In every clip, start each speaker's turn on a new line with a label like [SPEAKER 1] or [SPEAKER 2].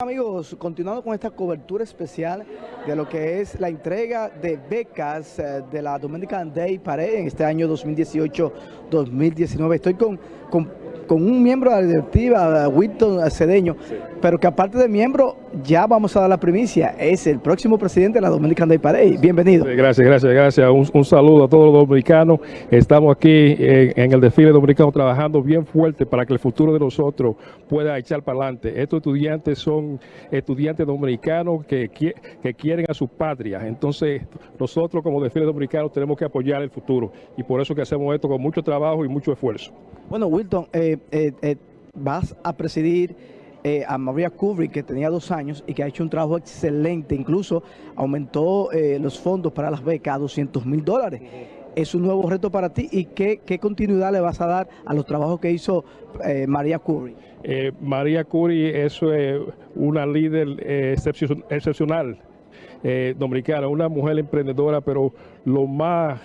[SPEAKER 1] Amigos, continuando con esta cobertura especial de lo que es la entrega de becas eh, de la Dominican Day Parade en este año 2018-2019. Estoy con, con, con, un miembro de la directiva, Wilton Cedeño, sí. pero que aparte de miembro, ya vamos a dar la primicia, es el próximo presidente de la Dominican Day Parade. Bienvenido.
[SPEAKER 2] Sí, gracias, gracias, gracias. Un, un, saludo a todos los dominicanos. Estamos aquí en, en el desfile dominicano trabajando bien fuerte para que el futuro de nosotros pueda echar para adelante. Estos estudiantes son estudiantes dominicanos que, que quieren a su patria. Entonces, nosotros como desfile dominicano tenemos que apoyar el futuro y por eso que hacemos esto con mucho trabajo y mucho esfuerzo.
[SPEAKER 1] Bueno, Wilton, eh, eh, eh, vas a presidir a Maria Kubrick, que tenía dos años y que ha hecho un trabajo excelente, incluso aumentó los fondos para las becas a 200 mil dólares. Es un nuevo reto para ti y qué, qué, continuidad le vas a dar a los trabajos que hizo eh, María Curie.
[SPEAKER 2] Eh, María Curie es eh, una líder excepcion excepcional dominicana, una mujer emprendedora, pero lo más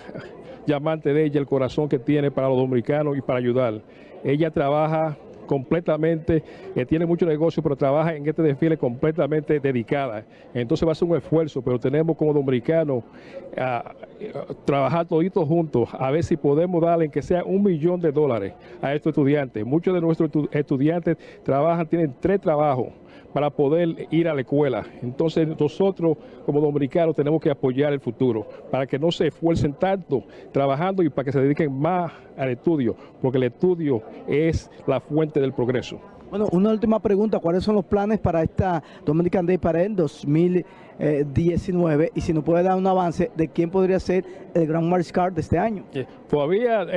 [SPEAKER 2] llamante de ella, el corazón que tiene para los dominicanos y para ayudar. Ella trabaja completamente, eh, tiene mucho negocio, pero trabaja en este desfile completamente dedicada. Entonces va a ser un esfuerzo, pero tenemos como dominicanos a, trabajar toditos juntos, a ver si podemos darle que sea un millón de dólares a estos estudiantes. Muchos de nuestros estudiantes trabajan, tienen tres trabajos para poder ir a la escuela. Entonces nosotros como dominicanos tenemos que apoyar el futuro para que no se esfuercen tanto trabajando y para que se dediquen más al estudio, porque el estudio es la fuente del progreso.
[SPEAKER 1] Bueno, una última pregunta, ¿cuáles son los planes para esta Dominican Day para el 2019? Y si nos puede dar un avance de quién podría ser el gran mariscal de este año.
[SPEAKER 2] Todavía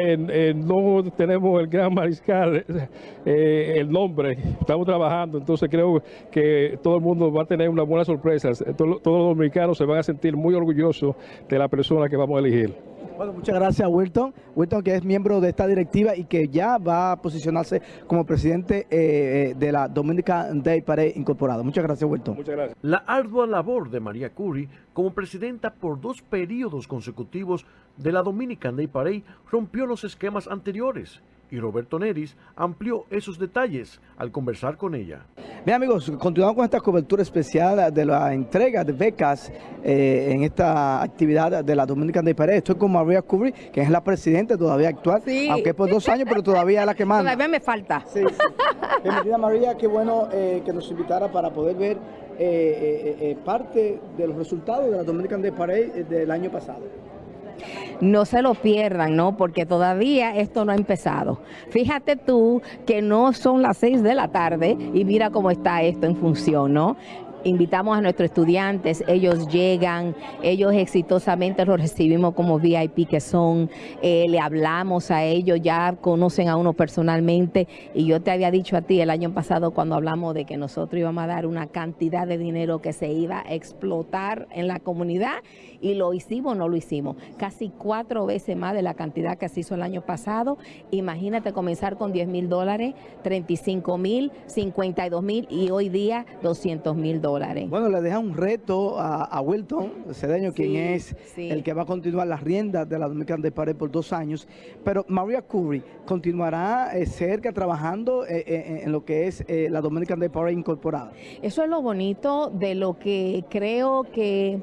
[SPEAKER 2] no tenemos el gran mariscal, eh, el nombre, estamos trabajando, entonces creo que todo el mundo va a tener una buena sorpresa. Todos los dominicanos se van a sentir muy orgullosos de la persona que vamos a elegir.
[SPEAKER 1] Bueno, muchas gracias Wilton. Wilton que es miembro de esta directiva y que ya va a posicionarse como presidente eh, de la Dominican Day Parade Incorporado. Muchas gracias Wilton.
[SPEAKER 2] Muchas gracias.
[SPEAKER 3] La ardua labor de María Curie como presidenta por dos periodos consecutivos de la Dominican Day Parade rompió los esquemas anteriores y Roberto Neris amplió esos detalles al conversar con ella.
[SPEAKER 1] Bien amigos, continuamos con esta cobertura especial de la entrega de becas eh, en esta actividad de la Dominican Day Parade. Estoy con María Kubri, que es la presidenta todavía actual, sí. aunque por dos años, pero todavía es la que manda.
[SPEAKER 4] Todavía me falta.
[SPEAKER 1] Sí, sí. Bienvenida María, qué bueno eh, que nos invitara para poder ver eh, parte de los resultados de la Dominican Day Parade del año pasado
[SPEAKER 4] no se lo pierdan, ¿no? Porque todavía esto no ha empezado. Fíjate tú que no son las seis de la tarde y mira cómo está esto en función, ¿no? invitamos a nuestros estudiantes, ellos llegan, ellos exitosamente los recibimos como VIP que son, eh, le hablamos a ellos, ya conocen a uno personalmente y yo te había dicho a ti el año pasado cuando hablamos de que nosotros íbamos a dar una cantidad de dinero que se iba a explotar en la comunidad y lo hicimos o no lo hicimos, casi cuatro veces más de la cantidad que se hizo el año pasado, imagínate comenzar con 10 mil dólares, 35 mil, 52 mil y hoy día 200 mil dólares.
[SPEAKER 1] Bueno, le deja un reto a, a Wilton Cedeño, sí, quien es sí. el que va a continuar las riendas de la Dominican de Pared por dos años. Pero Maria Curry continuará eh, cerca trabajando eh, eh, en lo que es la Dominican de Pared incorporada.
[SPEAKER 4] Eso es lo bonito de lo que creo que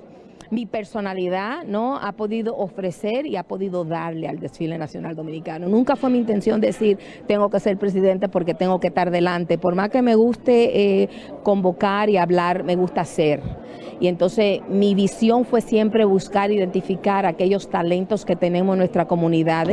[SPEAKER 4] mi personalidad no ha podido ofrecer y ha podido darle al desfile nacional dominicano. Nunca fue mi intención decir tengo que ser presidente porque tengo que estar delante. Por más que me guste eh, convocar y hablar, me gusta ser. Y entonces mi visión fue siempre buscar identificar aquellos talentos que tenemos en nuestra comunidad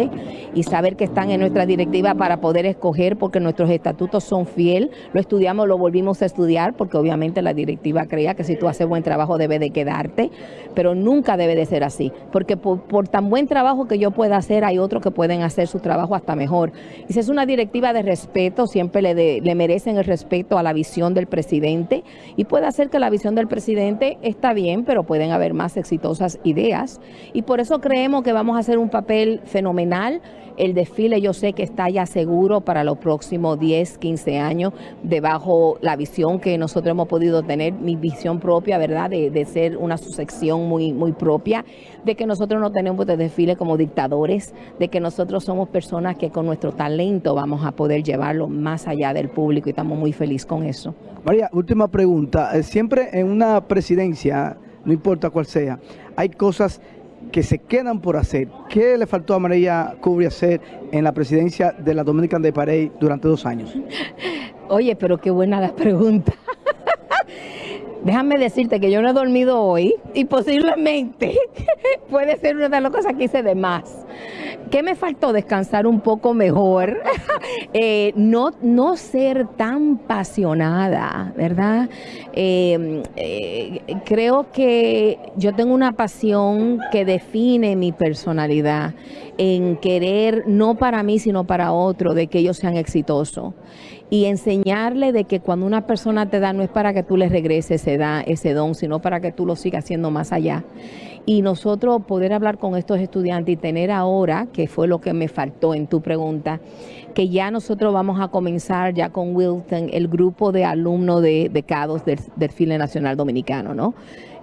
[SPEAKER 4] y saber que están en nuestra directiva para poder escoger porque nuestros estatutos son fiel. Lo estudiamos, lo volvimos a estudiar porque obviamente la directiva creía que si tú haces buen trabajo debe de quedarte, pero nunca debe de ser así, porque por, por tan buen trabajo que yo pueda hacer hay otros que pueden hacer su trabajo hasta mejor. Y si es una directiva de respeto, siempre le, de, le merecen el respeto a la visión del presidente y puede hacer que la visión del presidente está bien, pero pueden haber más exitosas ideas. Y por eso creemos que vamos a hacer un papel fenomenal. El desfile yo sé que está ya seguro para los próximos 10, 15 años, debajo la visión que nosotros hemos podido tener, mi visión propia, ¿verdad? De, de ser una muy, muy propia, de que nosotros no tenemos de desfile como dictadores, de que nosotros somos personas que con nuestro talento vamos a poder llevarlo más allá del público y estamos muy felices con eso.
[SPEAKER 1] María, última pregunta. Eh, Siempre en una presidencia, no importa cuál sea, hay cosas que se quedan por hacer. ¿Qué le faltó a María Cubri hacer en la presidencia de la Dominican Day Parade durante dos años?
[SPEAKER 4] Oye, pero qué buena la pregunta. Déjame decirte que yo no he dormido hoy y posiblemente puede ser una de las cosas que hice de más. ¿Qué me faltó? Descansar un poco mejor, eh, no, no ser tan pasionada, ¿verdad? Eh, eh, creo que yo tengo una pasión que define mi personalidad en querer, no para mí, sino para otro, de que ellos sean exitosos y enseñarle de que cuando una persona te da no es para que tú le regreses ese, da, ese don, sino para que tú lo sigas haciendo más allá. Y nosotros poder hablar con estos estudiantes y tener ahora, que fue lo que me faltó en tu pregunta, que ya nosotros vamos a comenzar ya con Wilton, el grupo de alumnos de becados del, del File Nacional Dominicano, ¿no?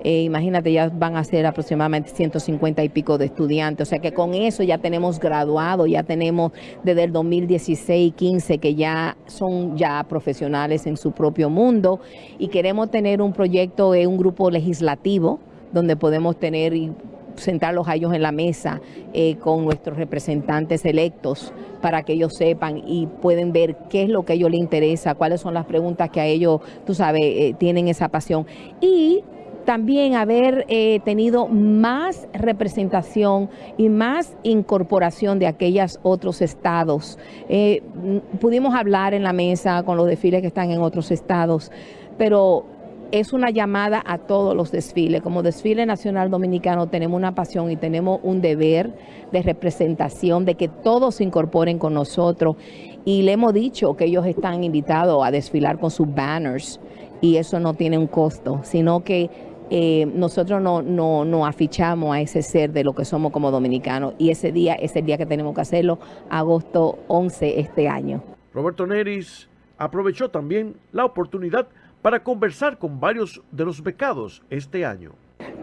[SPEAKER 4] Eh, imagínate, ya van a ser aproximadamente 150 y pico de estudiantes. O sea que con eso ya tenemos graduado, ya tenemos desde el 2016, 15 que ya son ya profesionales en su propio mundo y queremos tener un proyecto, un grupo legislativo donde podemos tener y sentarlos a ellos en la mesa eh, con nuestros representantes electos para que ellos sepan y pueden ver qué es lo que a ellos les interesa, cuáles son las preguntas que a ellos, tú sabes, eh, tienen esa pasión. Y también haber eh, tenido más representación y más incorporación de aquellos otros estados. Pudimos hablar en la mesa con los desfiles que están en otros estados, pero es una llamada a todos los desfiles. Como desfile nacional dominicano tenemos una pasión y tenemos un deber de representación, de que todos se incorporen con nosotros. Y le hemos dicho que ellos están invitados a desfilar con sus banners y eso no tiene un costo, sino que eh, nosotros no, no, no afichamos a ese ser de lo que somos como dominicanos y ese día es el día que tenemos que hacerlo, agosto 11 este año.
[SPEAKER 3] Roberto Neris aprovechó también la oportunidad para conversar con varios de los becados este año.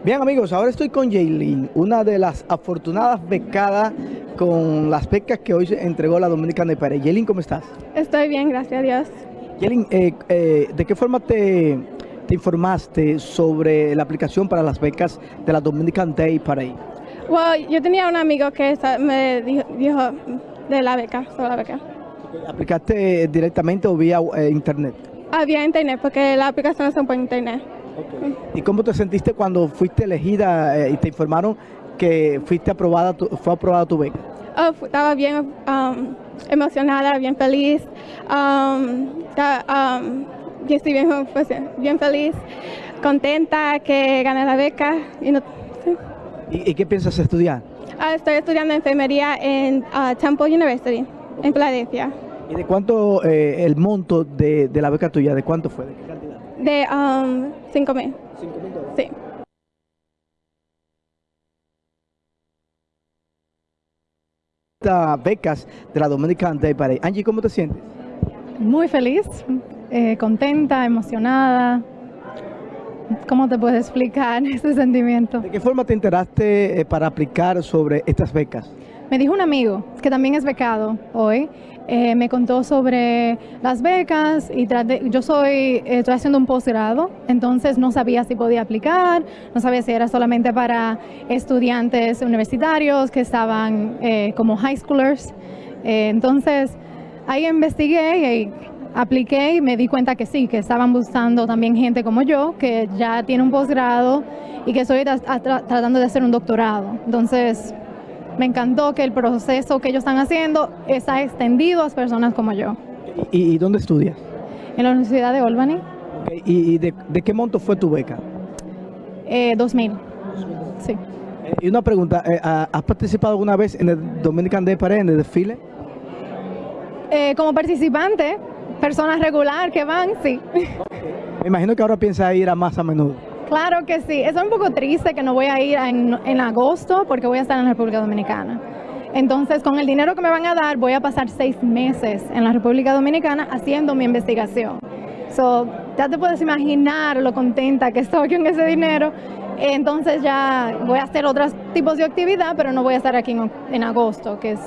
[SPEAKER 1] Bien amigos, ahora estoy con Jaylin, una de las afortunadas becadas con las becas que hoy entregó la Dominicana de Pared. Jaylin, ¿cómo estás?
[SPEAKER 5] Estoy bien, gracias a Dios.
[SPEAKER 1] Jaylin, eh, eh, ¿de qué forma te, te informaste sobre la aplicación para las becas de la Dominican Day Parade?
[SPEAKER 5] Well, yo tenía un amigo que me dijo, dijo de la beca, sobre la beca.
[SPEAKER 1] ¿Aplicaste directamente o vía eh, internet?
[SPEAKER 5] Ah, vía internet, porque la aplicación son por internet.
[SPEAKER 1] Okay. ¿Y cómo te sentiste cuando fuiste elegida eh, y te informaron que fuiste aprobada, tu, fue aprobada tu beca?
[SPEAKER 5] Oh, estaba bien um, emocionada, bien feliz. Um, estaba, um, yo estoy bien, pues, bien feliz, contenta que gané la beca. Y, no, sí.
[SPEAKER 1] ¿Y, ¿Y, qué piensas estudiar?
[SPEAKER 5] Uh, estoy estudiando enfermería en uh, Temple University, en Filadelfia.
[SPEAKER 1] ¿Y de cuánto eh, el monto de, de, la beca tuya? ¿De cuánto fue? ¿De qué cantidad?
[SPEAKER 5] De 5 um, mil.
[SPEAKER 1] ¿Cinco mil dólares?
[SPEAKER 5] Sí.
[SPEAKER 1] becas de la Dominican Day Parade. Angie, ¿cómo te sientes?
[SPEAKER 6] Muy feliz, eh, contenta, emocionada. ¿Cómo te puedes explicar ese sentimiento?
[SPEAKER 1] ¿De qué forma te enteraste eh, para aplicar sobre estas becas?
[SPEAKER 6] Me dijo un amigo que también es becado hoy, eh, me contó sobre las becas y traté, yo soy, eh, estoy haciendo un posgrado, entonces no sabía si podía aplicar, no sabía si era solamente para estudiantes universitarios que estaban eh, como high schoolers. entonces ahí investigué y apliqué y me di cuenta que sí, que estaban buscando también gente como yo, que ya tiene un posgrado y que estoy tra tra tratando de hacer un doctorado. Entonces me encantó que el proceso que ellos están haciendo está extendido a personas como yo.
[SPEAKER 1] ¿Y, y dónde estudias?
[SPEAKER 6] En la Universidad de Albany.
[SPEAKER 1] Okay. ¿Y, de, de, qué monto fue tu beca?
[SPEAKER 6] Eh, 2000. Sí.
[SPEAKER 1] Eh, y una pregunta, eh, ¿has participado alguna vez en el Dominican Day Parade, en el desfile?
[SPEAKER 6] Eh, como participante, personas regular que van, sí.
[SPEAKER 1] Okay. Me imagino que ahora piensas ir a más a menudo.
[SPEAKER 6] Claro que sí. Es un poco triste que no voy a ir en, agosto porque voy a estar en la República Dominicana. Entonces, con el dinero que me van a dar, voy a pasar seis meses en la República Dominicana haciendo mi investigación. So, ya te puedes imaginar lo contenta que estoy con ese dinero. Entonces ya voy a hacer otros tipos de actividad, pero no voy a estar aquí en, agosto, que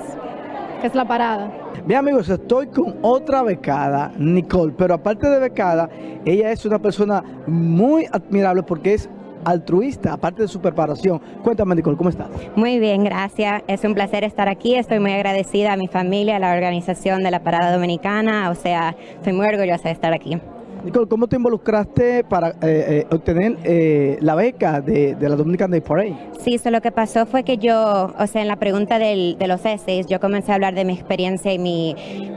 [SPEAKER 6] es la parada.
[SPEAKER 1] Bien amigos, estoy con otra becada, Nicole, pero aparte de becada, ella es una persona muy admirable porque es altruista, aparte de su preparación. Cuéntame, Nicole, ¿cómo estás?
[SPEAKER 7] Muy bien, gracias. Es un placer estar aquí. Estoy muy agradecida a mi familia, a la organización de la Parada Dominicana. O sea, estoy muy orgullosa de estar aquí.
[SPEAKER 1] Nicole, ¿cómo te involucraste para eh, eh, obtener eh, la beca de, de, la Dominican Day Parade?
[SPEAKER 7] Sí, eso lo que pasó fue que yo, o sea, en la pregunta del, de los essays, yo comencé a hablar de mi experiencia y mi,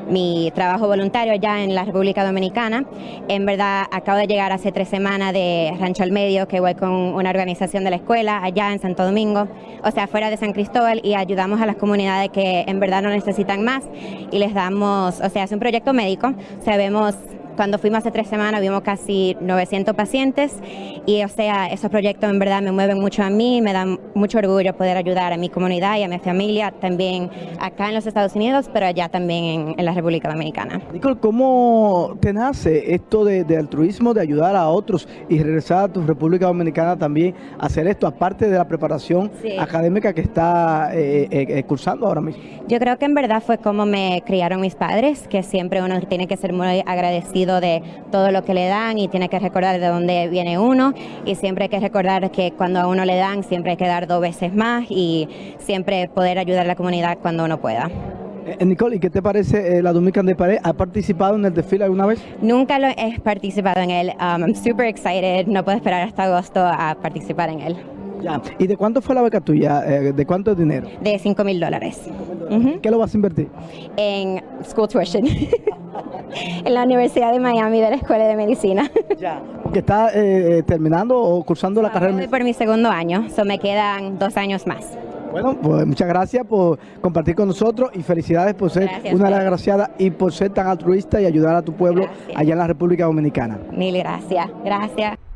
[SPEAKER 7] mi trabajo voluntario allá en la República Dominicana. En verdad, acabo de llegar hace tres semanas de Rancho al Medio, que voy con una organización de la escuela allá en Santo Domingo, o sea, fuera de San Cristóbal, y ayudamos a las comunidades que en verdad no necesitan más y les damos, o sea, es un proyecto médico, o cuando fuimos hace tres semanas vimos casi 900 pacientes y o sea, esos proyectos en verdad me mueven mucho a mí, me dan mucho orgullo poder ayudar a mi comunidad y a mi familia también acá en los Estados Unidos, pero allá también en, en la República Dominicana.
[SPEAKER 1] Nicole, ¿cómo te nace esto de, de, altruismo, de ayudar a otros y regresar a tu República Dominicana también a hacer esto, aparte de la preparación sí. académica que está eh, eh, cursando ahora mismo?
[SPEAKER 7] Yo creo que en verdad fue como me criaron mis padres, que siempre uno tiene que ser muy agradecido de todo lo que le dan y tiene que recordar de dónde viene uno y siempre hay que recordar que cuando a uno le dan siempre hay que dar dos veces más y siempre poder ayudar a la comunidad cuando uno pueda.
[SPEAKER 1] Eh, Nicole, ¿y qué te parece eh, la Dominican de Pared? ¿Ha participado en el desfile alguna vez?
[SPEAKER 7] Nunca lo he participado en él. Um, I'm super excited. No puedo esperar hasta agosto a participar en él.
[SPEAKER 1] Ya. ¿Y de cuánto fue la beca tuya? Eh, ¿De cuánto dinero?
[SPEAKER 7] De 5 mil dólares.
[SPEAKER 1] Uh -huh. ¿Qué lo vas a invertir?
[SPEAKER 7] En school tuition. en la Universidad de Miami de la Escuela de Medicina.
[SPEAKER 1] Ya. ¿Que está eh, terminando o cursando la carrera?
[SPEAKER 7] Voy por mi segundo año, so me quedan dos años más.
[SPEAKER 1] Bueno, pues muchas gracias por compartir con nosotros y felicidades por ser gracias, una agraciada y por ser tan altruista y ayudar a tu pueblo
[SPEAKER 7] gracias.
[SPEAKER 1] allá en la República Dominicana.
[SPEAKER 7] Mil gracias. Gracias.